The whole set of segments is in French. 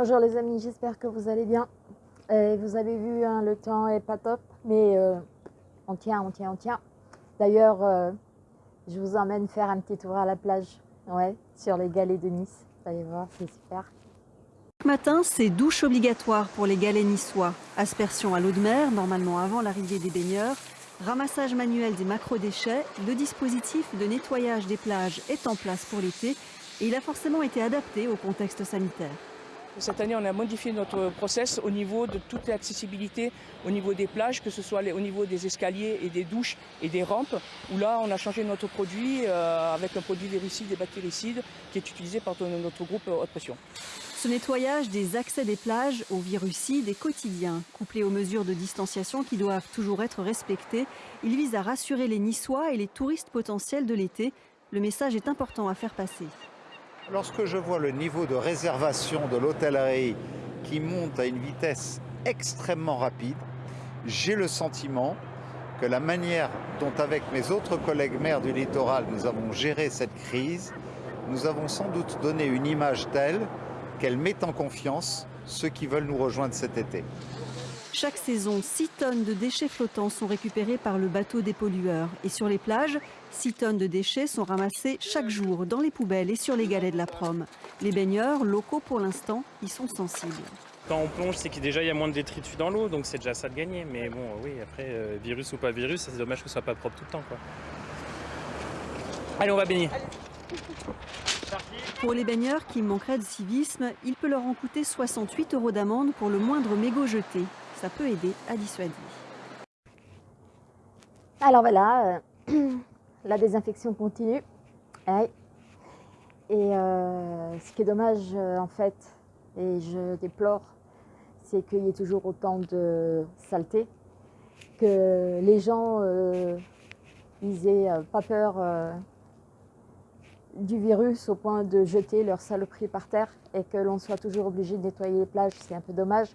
Bonjour les amis, j'espère que vous allez bien. Et vous avez vu, hein, le temps est pas top, mais euh, on tient, on tient, on tient. D'ailleurs, euh, je vous emmène faire un petit tour à la plage, ouais, sur les galets de Nice. Vous allez voir, c'est super. Ce matin, c'est douche obligatoire pour les galets niçois. Aspersion à l'eau de mer, normalement avant l'arrivée des baigneurs. Ramassage manuel des macro-déchets. Le dispositif de nettoyage des plages est en place pour l'été et il a forcément été adapté au contexte sanitaire. Cette année, on a modifié notre process au niveau de toute l'accessibilité au niveau des plages, que ce soit au niveau des escaliers et des douches et des rampes, où là, on a changé notre produit euh, avec un produit virucide et bactéricide qui est utilisé par notre groupe haute pression. Ce nettoyage des accès des plages aux virucides est quotidien. Couplé aux mesures de distanciation qui doivent toujours être respectées, il vise à rassurer les Niçois et les touristes potentiels de l'été. Le message est important à faire passer. Lorsque je vois le niveau de réservation de l'hôtellerie qui monte à une vitesse extrêmement rapide, j'ai le sentiment que la manière dont avec mes autres collègues maires du littoral nous avons géré cette crise, nous avons sans doute donné une image telle qu'elle met en confiance ceux qui veulent nous rejoindre cet été. Chaque saison, 6 tonnes de déchets flottants sont récupérés par le bateau des pollueurs. Et sur les plages, 6 tonnes de déchets sont ramassés chaque jour dans les poubelles et sur les galets de la prom. Les baigneurs, locaux pour l'instant, y sont sensibles. Quand on plonge, c'est qu'il déjà y a moins de détritus dans l'eau, donc c'est déjà ça de gagner. Mais bon, oui, après, euh, virus ou pas virus, c'est dommage que ce soit pas propre tout le temps. Quoi. Allez, on va baigner. Pour les baigneurs qui manqueraient de civisme, il peut leur en coûter 68 euros d'amende pour le moindre mégot jeté ça peut aider à dissuader. Alors voilà, euh, la désinfection continue. Et euh, ce qui est dommage en fait, et je déplore, c'est qu'il y ait toujours autant de saleté, que les gens euh, pas peur du virus au point de jeter leur saloperie par terre et que l'on soit toujours obligé de nettoyer les plages, c'est un peu dommage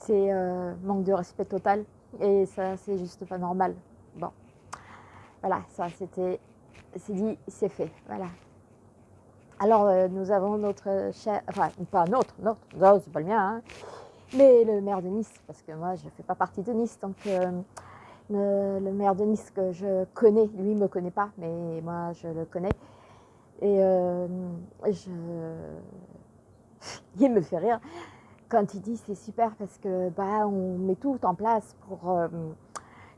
c'est euh, manque de respect total. Et ça c'est juste pas normal. Bon, voilà, ça c'était, c'est dit, c'est fait, voilà. Alors euh, nous avons notre cher, enfin pas notre, notre, non, c'est pas le mien, hein, mais le maire de Nice, parce que moi je fais pas partie de Nice, donc euh, le, maire de Nice que je connais, lui me connaît pas, mais moi je le connais, et je, il me fait rire quand il dit c'est super parce que bah, on met tout en place pour euh,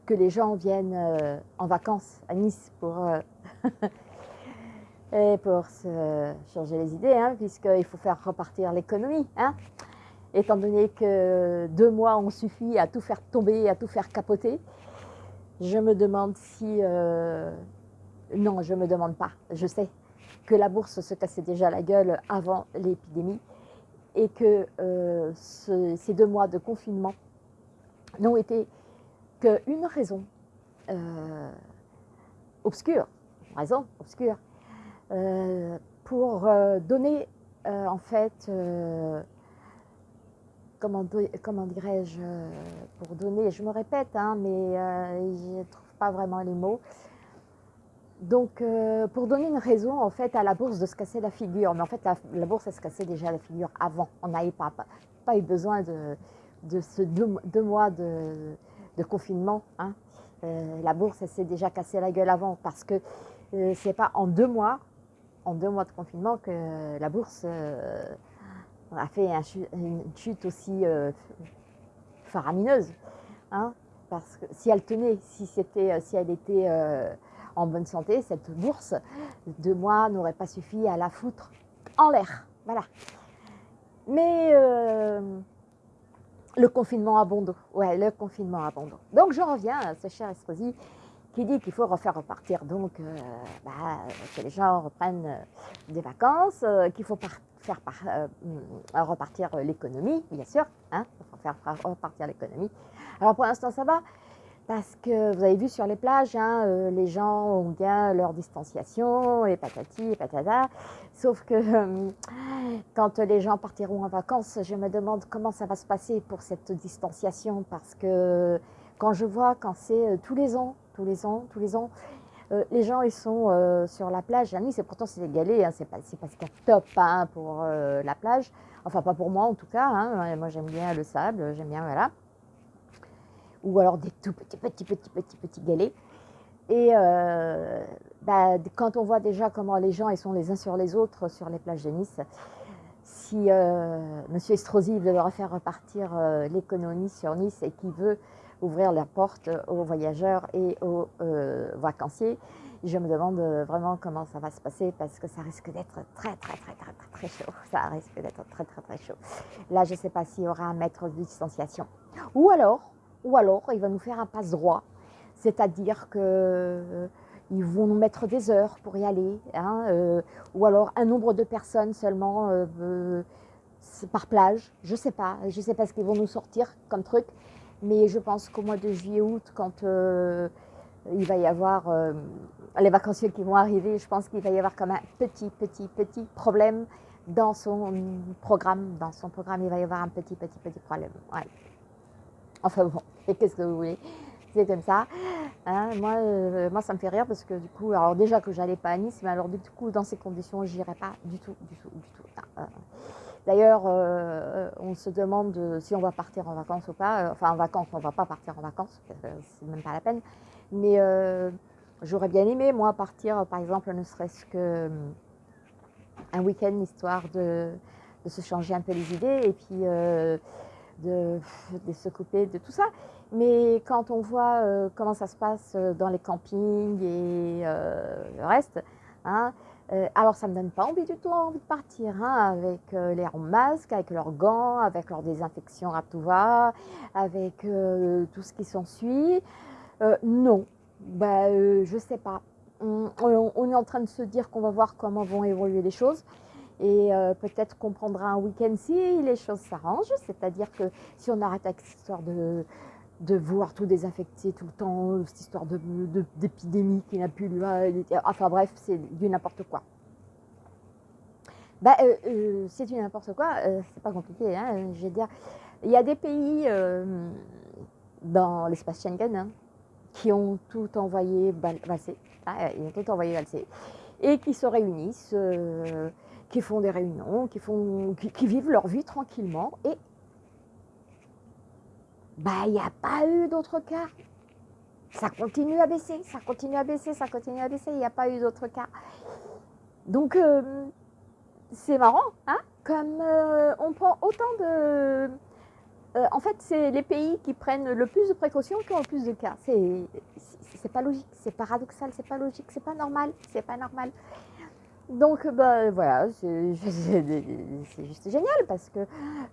que les gens viennent euh, en vacances à Nice pour, euh, se changer les idées, hein, puisqu'il faut faire repartir l'économie. Hein. Étant donné que deux mois ont suffi à tout faire tomber, à tout faire capoter, je me demande si... non, je ne me demande pas, je sais que la bourse se cassait déjà la gueule avant l'épidémie et que euh, ces deux mois de confinement n'ont été qu'une raison euh, obscure, raison obscure, euh, pour donner en fait, comment, comment dirais-je, pour donner, je me répète, hein, mais je ne trouve pas vraiment les mots, donc, euh, pour donner une raison en fait à la bourse de se casser la figure, mais en fait la, bourse elle se cassait déjà la figure avant. On n'avait pas, pas, eu besoin de, de ce deux, mois de, confinement. Hein. Euh, la bourse elle s'est déjà cassée la gueule avant parce que euh, c'est pas en deux mois, en deux mois de confinement que la bourse a fait une chute aussi faramineuse. Hein. parce que si elle tenait, si c'était, si elle était en bonne santé, cette bourse de moi n'aurait pas suffi à la foutre en l'air. Voilà. Mais euh, le confinement à bon Ouais, le confinement à bon Donc je reviens à ce cher Estrosi qui dit qu'il faut refaire repartir donc euh, bah, que les gens reprennent euh, des vacances, qu'il faut faire repartir l'économie, bien sûr, hein, faut faire repartir l'économie. Alors pour l'instant ça va, parce que vous avez vu sur les plages, hein, les gens ont bien leur distanciation et patati et patata. Sauf que quand les gens partiront en vacances, je me demande comment ça va se passer pour cette distanciation parce que quand je vois quand c'est tous les ans, tous les ans, tous les ans. Euh, les gens, ils sont euh, sur la plage à Nice, et pourtant c'est galets, hein, c'est pas, pas ce qu'il y a top hein, pour euh, la plage. Enfin, pas pour moi en tout cas. Hein. Moi, j'aime bien le sable, j'aime bien, voilà. Ou alors des tout petits, petits, petits, petits, petits galets. Et bah, quand on voit déjà comment les gens ils sont les uns sur les autres sur les plages de Nice, si M. Estrosi veut faire repartir l'économie sur Nice et qu'il veut ouvrir leurs portes aux voyageurs et aux euh, vacanciers. Je me demande vraiment comment ça va se passer parce que ça risque d'être très, très, très, très, très, très chaud. Ça risque d'être très, très, très chaud. Là, je ne sais pas s'il y aura un mètre de distanciation. Ou alors, ou alors, il va nous faire un passe droit. C'est-à-dire que euh, vont nous mettre des heures pour y aller, hein, euh, ou alors un nombre de personnes seulement par plage, je sais pas, je sais pas ce qu'ils vont nous sortir comme truc, mais je pense qu'au mois de juillet-août, quand euh, il va y avoir euh, les vacanciers qui vont arriver, je pense qu'il va y avoir comme un petit, petit, petit problème dans son programme. Dans son programme, il va y avoir un petit, petit, petit problème. Enfin bon, et qu'est-ce que vous voulez? C'est comme ça. Hein. moi, euh, moi, ça me fait rire parce que du coup, alors déjà que j'allais pas à Nice, mais alors du coup, dans ces conditions, j'irai pas du tout, du tout, du tout. D'ailleurs, euh, on se demande si on va partir en vacances ou pas. Enfin, en vacances, on ne va pas partir en vacances, c'est même pas la peine. Mais euh, j'aurais bien aimé, moi, partir, par exemple, ne serait-ce qu'un week-end, histoire de, se changer un peu les idées et puis euh, de, se couper de tout ça. Mais quand on voit comment ça se passe dans les campings et le reste, hein, euh, alors, ça ne me donne pas envie du tout envie de partir hein, avec euh, les masques, avec leurs gants, avec leur désinfection à tout va, avec euh, tout ce qui s'ensuit. non, bah, je ne sais pas. On, est en train de se dire qu'on va voir comment vont évoluer les choses. Et peut-être qu'on prendra un week-end si les choses s'arrangent. C'est-à-dire que si on arrête avec cette histoire de, de vouloir tout désinfecter tout le temps, cette histoire d'épidémie qui n'a plus lieu. Enfin bref, c'est du n'importe quoi. Bah, euh, euh, c'est du n'importe quoi, euh, c'est pas compliqué. Hein, je veux dire, il y a des pays dans l'espace Schengen hein, qui ont tout envoyé valser, hein, ils ont tout envoyé valser, et qui se réunissent, qui font des réunions, qui, font, qui vivent leur vie tranquillement, et bah, il n'y a pas eu d'autres cas. Ça continue à baisser, ça continue à baisser, ça continue à baisser, il n'y a pas eu d'autres cas. Donc, euh, c'est marrant, hein Comme euh, on prend autant de... Euh, en fait, c'est les pays qui prennent le plus de précautions qui ont le plus de cas. C'est pas logique, c'est paradoxal, c'est pas logique, c'est pas normal, c'est pas normal. Donc bah, voilà, c'est juste génial parce que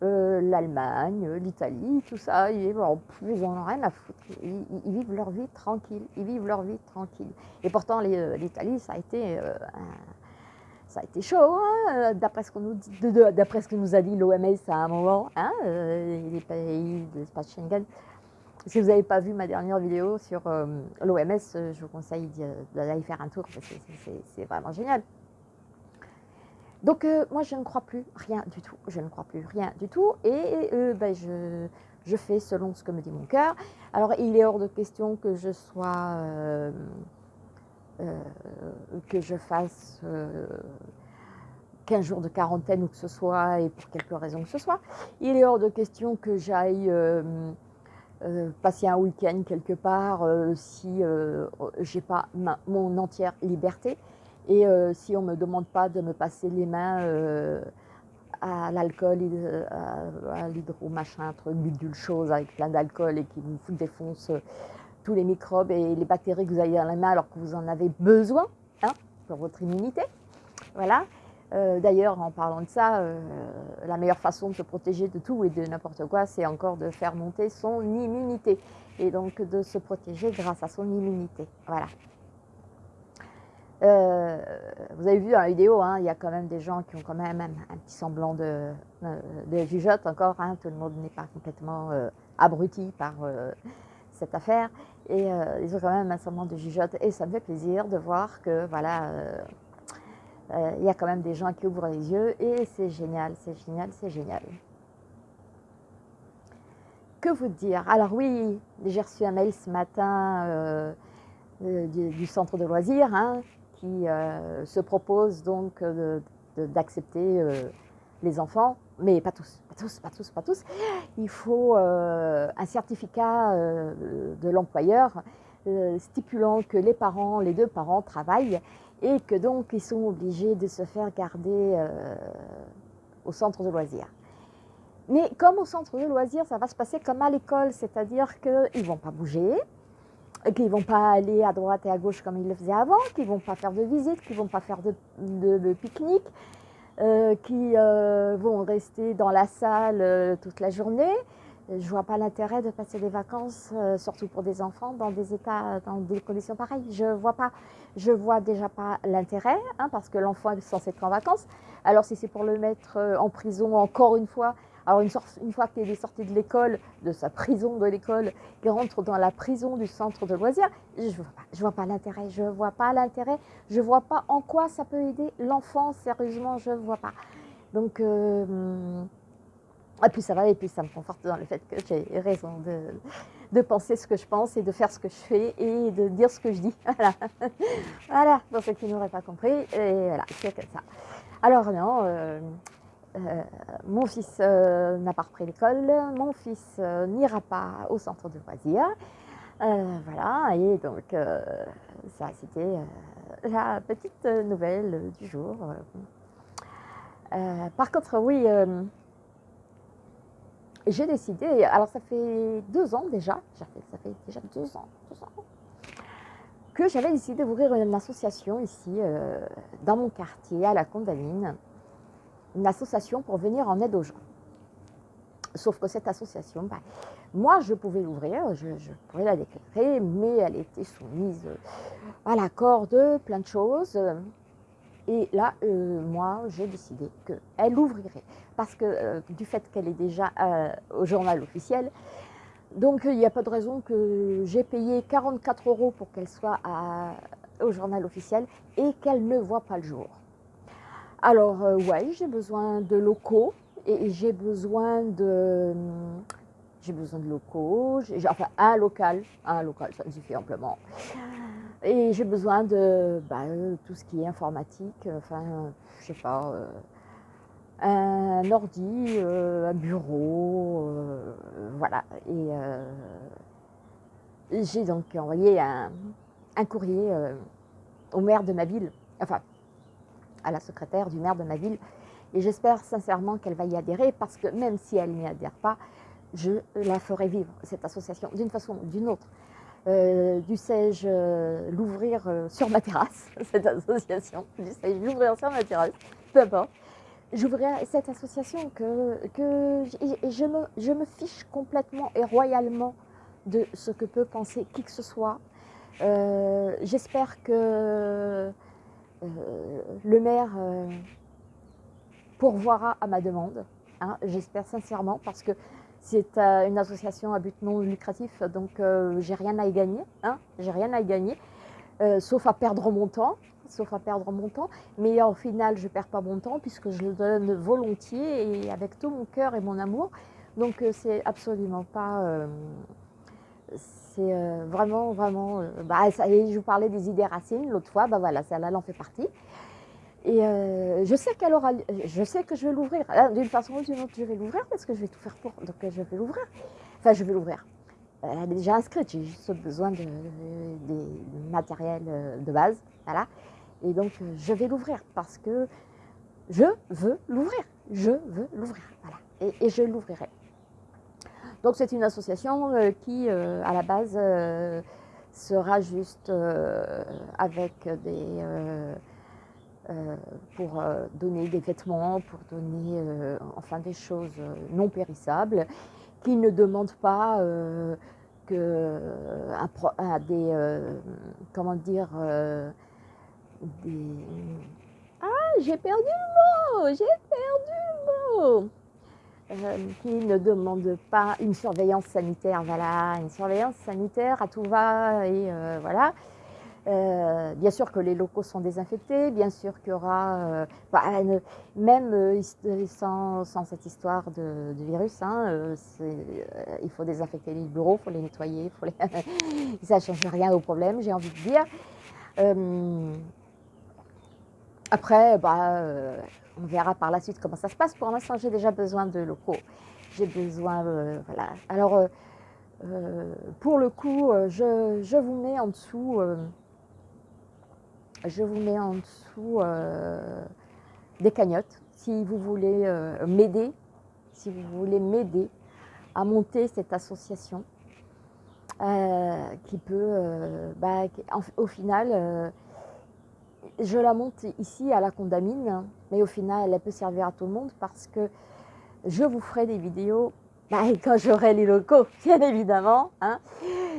euh, l'Allemagne, l'Italie, tout ça, ils, bon, ils en ont rien à foutre. Ils, vivent leur vie tranquille, ils vivent leur vie tranquille. Et pourtant euh, l'Italie, ça a été euh, ça a été chaud, hein, d'après ce, nous ce que nous a dit l'OMS à un moment, hein, les pays de l'espace Schengen. Si vous n'avez pas vu ma dernière vidéo sur l'OMS, je vous conseille d'aller faire un tour parce que c'est vraiment génial. Donc euh, moi je ne crois plus rien du tout, je ne crois plus rien du tout et euh, ben, je, fais selon ce que me dit mon cœur. Alors il est hors de question que je sois, euh, que je fasse 15 jours de quarantaine ou que ce soit et pour quelque raison que ce soit. Il est hors de question que j'aille passer un week-end quelque part si j'ai pas mon entière liberté. Et euh, si on ne me demande pas de me passer les mains euh, à l'alcool, à, l'hydro, machin, truc, bidule chose avec plein d'alcool et qui vous défonce euh, tous les microbes et les bactéries que vous avez dans la main alors que vous en avez besoin hein, pour votre immunité. Voilà. Euh, d'ailleurs, en parlant de ça, euh, la meilleure façon de se protéger de tout et de n'importe quoi, c'est encore de faire monter son immunité. Et donc de se protéger grâce à son immunité. Voilà. Euh, vous avez vu dans la vidéo, hein, il y a quand même des gens qui ont quand même un, petit semblant de, de jugeote encore. Hein, tout le monde n'est pas complètement abruti par cette affaire. Et ils ont quand même un semblant de jugeote. Et ça me fait plaisir de voir que, voilà, euh, il y a quand même des gens qui ouvrent les yeux et c'est génial, c'est génial, c'est génial. Que vous dire? Alors oui, j'ai reçu un mail ce matin euh, euh, du, centre de loisirs hein, qui se propose donc d'accepter les enfants, mais pas tous, pas tous, pas tous, pas tous. Il faut un certificat de l'employeur stipulant que les parents, les deux parents travaillent et que donc ils sont obligés de se faire garder euh, au centre de loisirs. Mais comme au centre de loisirs, ça va se passer comme à l'école, c'est-à-dire qu'ils ne vont pas bouger, qu'ils ne vont pas aller à droite et à gauche comme ils le faisaient avant, qu'ils ne vont pas faire de visite, qu'ils ne vont pas faire de, pique-nique, euh, qu'ils euh, vont rester dans la salle toute la journée, je ne vois pas l'intérêt de passer des vacances, euh, surtout pour des enfants, dans des états, dans des conditions pareilles. Je vois pas, je vois déjà pas l'intérêt, hein, parce que l'enfant est censé être en vacances. Alors si c'est pour le mettre euh, en prison encore une fois, alors une, fois qu'il est sorti de l'école, de sa prison de l'école, qu'il rentre dans la prison du centre de loisirs, je ne vois pas, l'intérêt, je vois pas l'intérêt, je vois pas en quoi ça peut aider l'enfant, sérieusement, je ne vois pas. Donc euh, et puis ça va, et puis ça me conforte dans le fait que j'ai raison de, de, penser ce que je pense et de faire ce que je fais et de dire ce que je dis. Voilà, voilà pour ceux qui n'auraient pas compris. Et voilà, c'est comme ça. Alors non, euh, euh, mon fils euh, n'a pas repris l'école, mon fils n'ira pas au centre de loisirs. voilà, et donc ça c'était la petite nouvelle du jour. par contre, oui j'ai décidé, alors ça fait deux ans déjà, ça fait, déjà deux ans, que j'avais décidé d'ouvrir une association ici, euh, dans mon quartier, à la Condamine, une association pour venir en aide aux gens. Sauf que cette association, bah, moi je pouvais l'ouvrir, je, pourrais la déclarer, mais elle était soumise à l'accord de plein de choses. Et là, euh, moi, j'ai décidé qu'elle ouvrirait. Parce que euh, du fait qu'elle est déjà euh, au journal officiel, donc il n'y a pas de raison que j'ai payé 44 euros pour qu'elle soit au journal officiel et qu'elle ne voit pas le jour. Alors, ouais, j'ai besoin de locaux et j'ai besoin de. J'ai besoin de locaux, enfin un local, un local, ça me suffit amplement. Et j'ai besoin de bah, tout ce qui est informatique, enfin, je sais pas, euh, un ordi, euh, un bureau, euh, voilà. Et j'ai donc envoyé un, courrier au maire de ma ville, enfin, à la secrétaire du maire de ma ville, et j'espère sincèrement qu'elle va y adhérer parce que même si elle n'y adhère pas, je la ferai vivre, cette association, d'une façon ou d'une autre. Euh, dussé-je euh, l'ouvrir euh, sur ma terrasse, cette association, dussé-je l'ouvrir sur ma terrasse, peu importe. J'ouvrirai cette association que, que je, me, je me fiche complètement et royalement de ce que peut penser qui que ce soit. J'espère que le maire pourvoira à ma demande. Hein, J'espère sincèrement parce que c'est euh, une association à but non lucratif, donc euh, j'ai rien à y gagner. Hein, j'ai rien à y gagner, euh, sauf à perdre mon temps. Sauf à perdre mon temps. Mais au final, je ne perds pas mon temps puisque je le donne volontiers et avec tout mon cœur et mon amour. Donc c'est absolument pas. C'est vraiment, vraiment. Bah, ça, je vous parlais des idées racines l'autre fois, bah voilà, celle-là, elle en fait partie. Et euh, je sais qu'elle aura, je sais que je vais l'ouvrir. Ah, d'une façon ou d'une autre, je vais l'ouvrir parce que je vais tout faire pour. Donc euh, je vais l'ouvrir. Enfin, je vais l'ouvrir. Elle est déjà inscrite. J'ai juste besoin de, matériel euh, de base, voilà. Et donc je vais l'ouvrir parce que je veux l'ouvrir. Je veux l'ouvrir, voilà. Et je l'ouvrirai. Donc c'est une association qui, à la base, sera juste avec des pour donner des vêtements, pour donner enfin des choses non périssables, qui ne demandent pas que des, comment dire, des... Ah, j'ai perdu le mot, j'ai perdu le mot euh, qui ne demande pas une surveillance sanitaire, voilà, une surveillance sanitaire à tout va et euh, voilà. Euh, bien sûr que les locaux sont désinfectés, bien sûr qu'il y aura, bah, même sans, cette histoire de, virus, hein, il faut désinfecter les bureaux, il faut les nettoyer, faut les... ça ne change rien au problème, j'ai envie de dire. après, bah, on verra par la suite comment ça se passe. Pour l'instant, j'ai déjà besoin de locaux. J'ai besoin, euh, voilà. Alors, euh, euh, pour le coup, je, vous mets en dessous, je vous mets en dessous des cagnottes. Si vous voulez m'aider, si vous voulez m'aider à monter cette association, qui peut, bah, au final, je la monte ici à la Condamine, mais au final, elle peut servir à tout le monde parce que je vous ferai des vidéos bah, quand j'aurai les locaux, bien évidemment. Hein.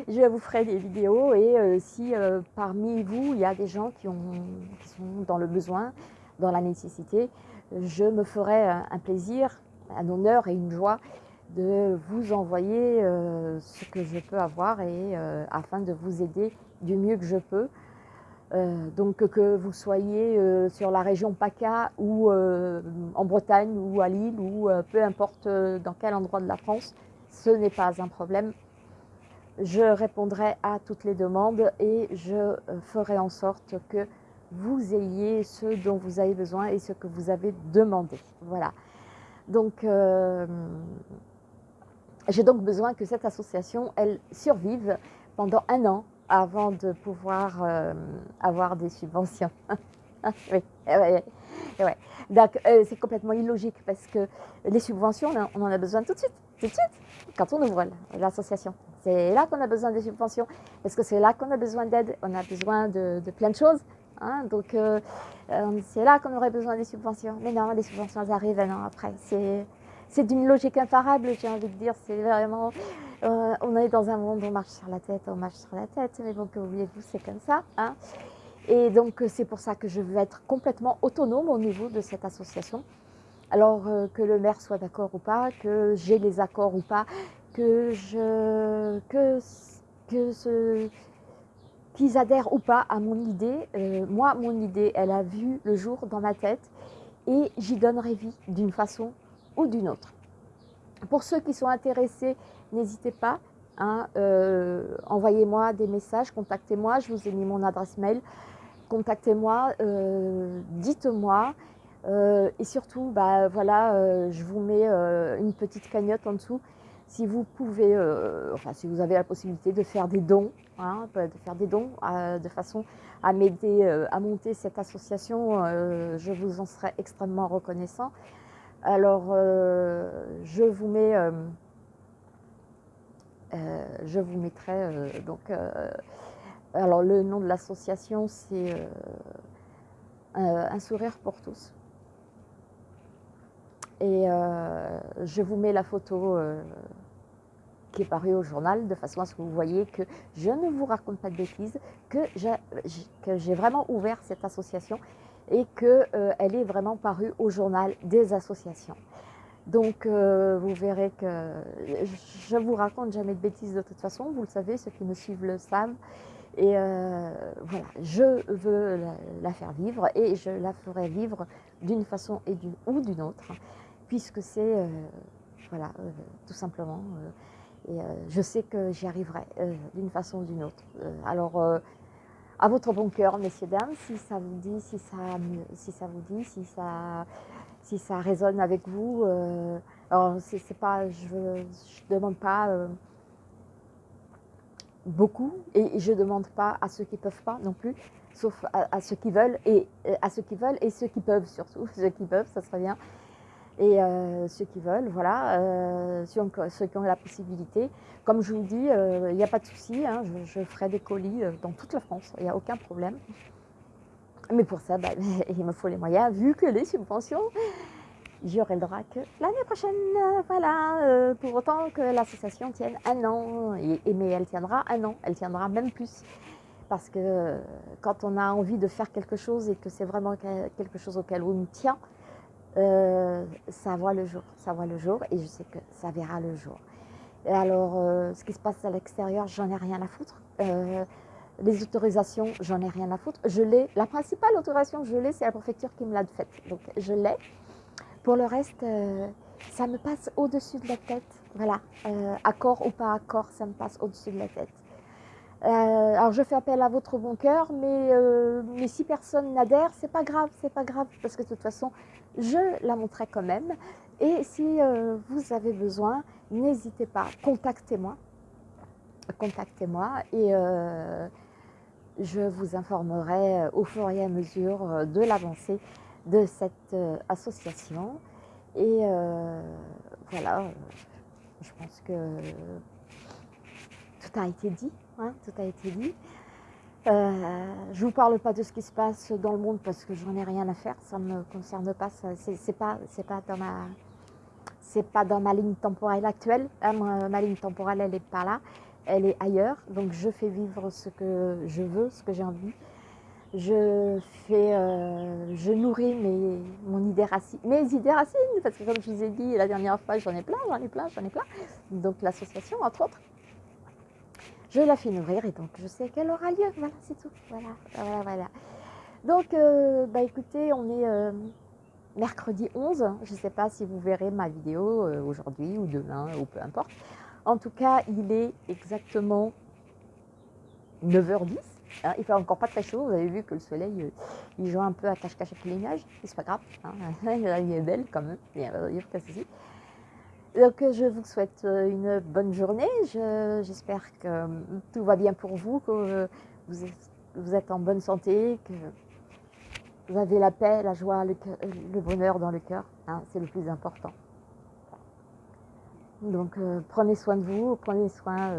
je vous ferai des vidéos et euh, si euh, parmi vous, il y a des gens qui, ont, sont dans le besoin, dans la nécessité, je me ferai un plaisir, un honneur et une joie de vous envoyer euh, ce que je peux avoir et afin de vous aider du mieux que je peux. Euh, donc que vous soyez euh, sur la région PACA ou euh, en Bretagne ou à Lille ou peu importe dans quel endroit de la France, ce n'est pas un problème. Je répondrai à toutes les demandes et je ferai en sorte que vous ayez ce dont vous avez besoin et ce que vous avez demandé. Voilà. Donc, j'ai donc besoin que cette association, elle survive pendant un an avant de pouvoir euh, avoir des subventions. oui, ouais, Donc, euh, c'est complètement illogique parce que les subventions, on en a besoin tout de suite, tout de suite, quand on ouvre l'association. C'est là qu'on a besoin des subventions parce que c'est là qu'on a besoin d'aide, on a besoin de, plein de choses. Hein. donc, euh, c'est là qu'on aurait besoin des subventions. Mais non, les subventions arrivent un an après. C'est d'une logique imparable, j'ai envie de dire. C'est vraiment. Euh, on est dans un monde où on marche sur la tête, on marche sur la tête, mais bon, que voulez-vous, c'est comme ça. Hein. Et donc, euh, c'est pour ça que je veux être complètement autonome au niveau de cette association. Alors, euh, que le maire soit d'accord ou pas, que j'ai les accords ou pas, que ce, qu'ils adhèrent ou pas à mon idée. moi, mon idée, elle a vu le jour dans ma tête et j'y donnerai vie d'une façon ou d'une autre. Pour ceux qui sont intéressés n'hésitez pas. Hein, euh, envoyez-moi des messages, contactez-moi, je vous ai mis mon adresse mail. Contactez-moi, euh, dites-moi. Euh, et surtout, bah, voilà, je vous mets une petite cagnotte en dessous. Si vous pouvez, enfin si vous avez la possibilité de faire des dons, hein, de faire des dons de façon à m'aider à monter cette association, je vous en serai extrêmement reconnaissant. Alors, je vous mets euh, je vous mettrai euh, donc. Euh, alors le nom de l'association c'est Un sourire pour tous. Et je vous mets la photo qui est parue au journal, de façon à ce que vous voyez que je ne vous raconte pas de bêtises, que j'ai vraiment ouvert cette association et qu'elle est vraiment parue au journal des associations. Donc, euh, vous verrez que je vous raconte jamais de bêtises de toute façon. Vous le savez, ceux qui me suivent le savent. Et euh, voilà, je veux la, faire vivre et je la ferai vivre d'une façon et ou d'une autre, puisque c'est, euh, voilà, tout simplement. et je sais que j'y arriverai d'une façon ou d'une autre. alors, à votre bon cœur, messieurs, dames, si ça vous dit, si ça, si ça vous dit, si ça si ça résonne avec vous. Euh, alors, c'est pas, je ne demande pas euh, beaucoup et je ne demande pas à ceux qui ne peuvent pas non plus, sauf à, ceux qui veulent et à ceux qui veulent et ceux qui peuvent surtout, ceux qui peuvent, ça serait bien. Et euh, ceux qui veulent, voilà, ceux, qui ont la possibilité. Comme je vous dis, il n'y a pas de souci, hein, je, ferai des colis dans toute la France, il n'y a aucun problème. Mais pour ça, bah, il me faut les moyens, vu que les subventions, j'aurai le droit que l'année prochaine. Voilà, euh, pour autant que l'association tienne un an, mais elle tiendra un an, elle tiendra même plus. Parce que euh, quand on a envie de faire quelque chose et que c'est vraiment quelque chose auquel on tient, euh, ça voit le jour, ça voit le jour et je sais que ça verra le jour. Alors, ce qui se passe à l'extérieur, j'en ai rien à foutre. les autorisations, j'en ai rien à foutre. Je l'ai. La principale autorisation je l'ai, c'est la préfecture qui me l'a faite. Donc, je l'ai. Pour le reste, euh, ça me passe au-dessus de la tête. Voilà, euh, accord ou pas accord, ça me passe au-dessus de la tête. Euh, alors je fais appel à votre bon cœur, mais, mais si personne n'adhère, c'est pas grave, c'est pas grave, parce que de toute façon, je la montrerai quand même. Et si vous avez besoin, n'hésitez pas, contactez-moi, contactez-moi et je vous informerai au fur et à mesure de l'avancée de cette euh, association. Et euh, voilà, je pense que tout a été dit. Hein, tout a été dit. Euh, je ne vous parle pas de ce qui se passe dans le monde parce que j'en ai rien à faire, ça ne me concerne pas, c'est pas, pas dans ma c'est pas dans ma ligne temporelle actuelle, hein, ma, ligne temporelle elle n'est pas là, elle est ailleurs, donc je fais vivre ce que je veux, ce que j'ai envie, je fais, euh, je nourris mes, mon idée mes idées racines, parce que comme je vous ai dit la dernière fois, j'en ai plein, j'en ai plein, j'en ai plein. Donc l'association, entre autres, je la fais nourrir et donc je sais qu'elle aura lieu. Voilà, c'est tout. Voilà, voilà, voilà. Donc, euh, bah écoutez, on est euh, mercredi 11. Je ne sais pas si vous verrez ma vidéo aujourd'hui ou demain ou peu importe. En tout cas, il est exactement 9h10. Hein, il fait encore pas très chaud, vous avez vu que le soleil, euh, il joue un peu à cache-cache avec les nuages, c'est pas grave, hein. il est belle quand même, il y a pas Donc je vous souhaite euh, une bonne journée, j'espère que euh, tout va bien pour vous, que vous êtes, en bonne santé, que vous avez la paix, la joie, le, bonheur dans le cœur, hein, c'est le plus important. Donc prenez soin de vous, prenez soin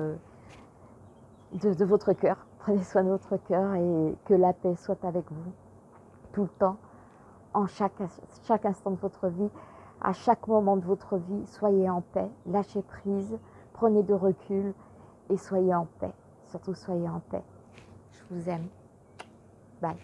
de votre cœur. Prenez soin de votre cœur et que la paix soit avec vous tout le temps, en chaque instant de votre vie, à chaque moment de votre vie. Soyez en paix, lâchez prise, prenez de recul et soyez en paix. Surtout soyez en paix. Je vous aime. Bye.